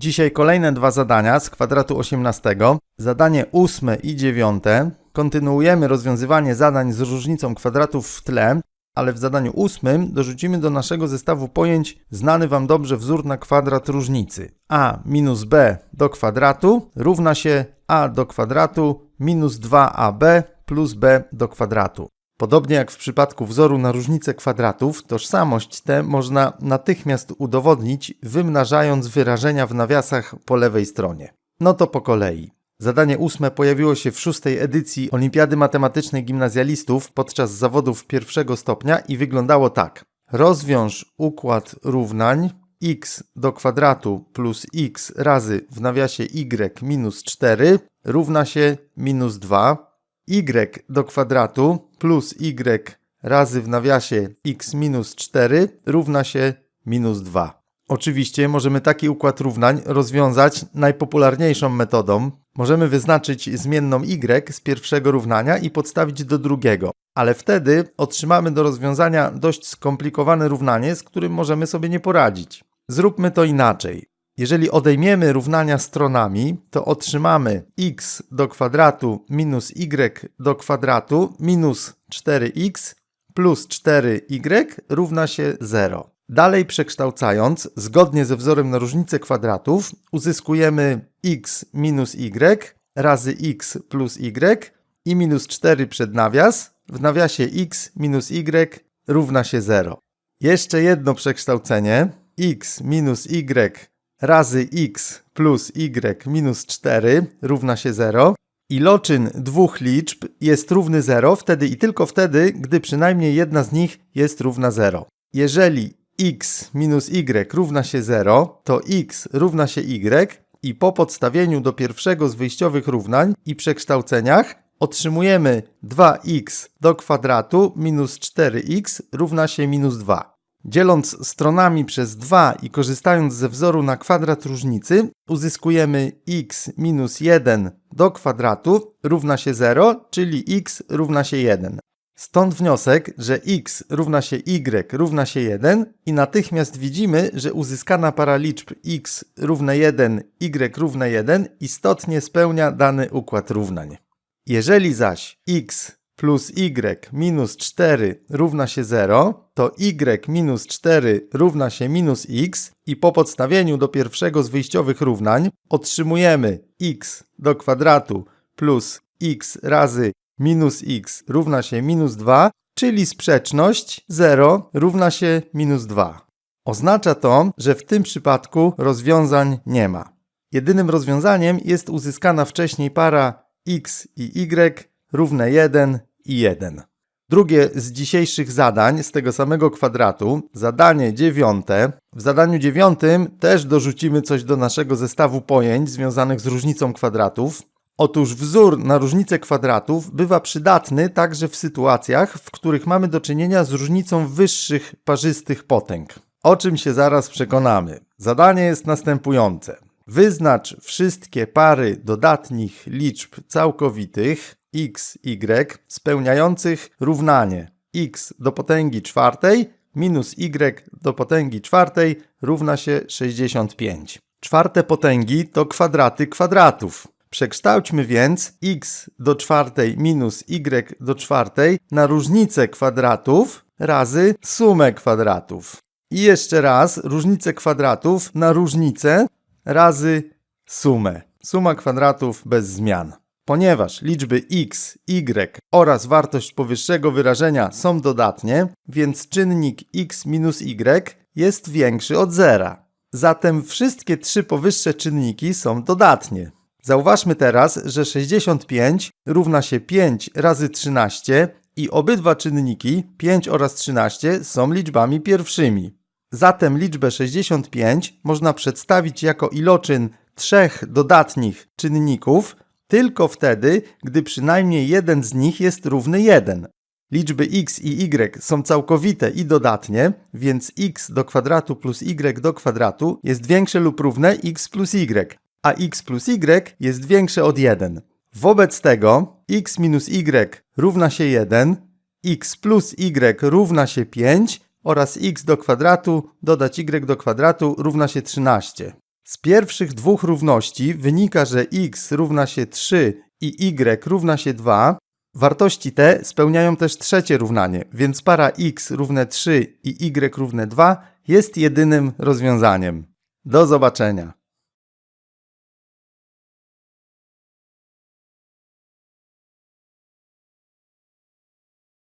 Dzisiaj kolejne dwa zadania z kwadratu 18. Zadanie ósme i dziewiąte. Kontynuujemy rozwiązywanie zadań z różnicą kwadratów w tle, ale w zadaniu ósmym dorzucimy do naszego zestawu pojęć znany Wam dobrze wzór na kwadrat różnicy. a minus b do kwadratu równa się a do kwadratu minus 2ab plus b do kwadratu. Podobnie jak w przypadku wzoru na różnicę kwadratów, tożsamość tę można natychmiast udowodnić, wymnażając wyrażenia w nawiasach po lewej stronie. No to po kolei. Zadanie ósme pojawiło się w szóstej edycji Olimpiady Matematycznej Gimnazjalistów podczas zawodów pierwszego stopnia i wyglądało tak. Rozwiąż układ równań x do kwadratu plus x razy w nawiasie y minus 4 równa się minus 2 y do kwadratu plus y razy w nawiasie x minus 4 równa się minus 2. Oczywiście możemy taki układ równań rozwiązać najpopularniejszą metodą. Możemy wyznaczyć zmienną y z pierwszego równania i podstawić do drugiego, ale wtedy otrzymamy do rozwiązania dość skomplikowane równanie, z którym możemy sobie nie poradzić. Zróbmy to inaczej. Jeżeli odejmiemy równania stronami, to otrzymamy x do kwadratu minus y do kwadratu minus 4x plus 4y równa się 0. Dalej przekształcając, zgodnie ze wzorem na różnicę kwadratów, uzyskujemy x minus y razy x plus y i minus 4 przed nawias, w nawiasie x minus y równa się 0. Jeszcze jedno przekształcenie, x minus y razy x plus y minus 4 równa się 0. Iloczyn dwóch liczb jest równy 0 wtedy i tylko wtedy, gdy przynajmniej jedna z nich jest równa 0. Jeżeli x minus y równa się 0, to x równa się y i po podstawieniu do pierwszego z wyjściowych równań i przekształceniach otrzymujemy 2x do kwadratu minus 4x równa się minus 2. Dzieląc stronami przez 2 i korzystając ze wzoru na kwadrat różnicy, uzyskujemy x minus 1 do kwadratu równa się 0, czyli x równa się 1. Stąd wniosek, że x równa się y równa się 1 i natychmiast widzimy, że uzyskana para liczb x równe 1, y równe 1 istotnie spełnia dany układ równań. Jeżeli zaś x plus y minus 4 równa się 0, to y minus 4 równa się minus x i po podstawieniu do pierwszego z wyjściowych równań otrzymujemy x do kwadratu plus x razy minus x równa się minus 2, czyli sprzeczność 0 równa się minus 2. Oznacza to, że w tym przypadku rozwiązań nie ma. Jedynym rozwiązaniem jest uzyskana wcześniej para x i y równe 1 i 1. Drugie z dzisiejszych zadań z tego samego kwadratu, zadanie dziewiąte. W zadaniu dziewiątym też dorzucimy coś do naszego zestawu pojęć związanych z różnicą kwadratów. Otóż wzór na różnicę kwadratów bywa przydatny także w sytuacjach, w których mamy do czynienia z różnicą wyższych parzystych potęg. O czym się zaraz przekonamy. Zadanie jest następujące. Wyznacz wszystkie pary dodatnich liczb całkowitych x, y spełniających równanie x do potęgi czwartej minus y do potęgi czwartej równa się 65. Czwarte potęgi to kwadraty kwadratów. Przekształćmy więc x do czwartej minus y do czwartej na różnicę kwadratów razy sumę kwadratów. I jeszcze raz różnicę kwadratów na różnicę razy sumę. Suma kwadratów bez zmian. Ponieważ liczby x, y oraz wartość powyższego wyrażenia są dodatnie, więc czynnik x minus y jest większy od zera. Zatem wszystkie trzy powyższe czynniki są dodatnie. Zauważmy teraz, że 65 równa się 5 razy 13 i obydwa czynniki 5 oraz 13 są liczbami pierwszymi. Zatem liczbę 65 można przedstawić jako iloczyn trzech dodatnich czynników, tylko wtedy, gdy przynajmniej jeden z nich jest równy 1. Liczby x i y są całkowite i dodatnie, więc x do kwadratu plus y do kwadratu jest większe lub równe x plus y, a x plus y jest większe od 1. Wobec tego x minus y równa się 1, x plus y równa się 5 oraz x do kwadratu dodać y do kwadratu równa się 13. Z pierwszych dwóch równości wynika, że x równa się 3 i y równa się 2. Wartości te spełniają też trzecie równanie, więc para x równe 3 i y równe 2 jest jedynym rozwiązaniem. Do zobaczenia.